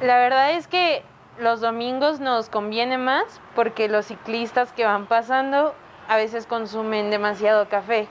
La verdad es que los domingos nos conviene más porque los ciclistas que van pasando a veces consumen demasiado café.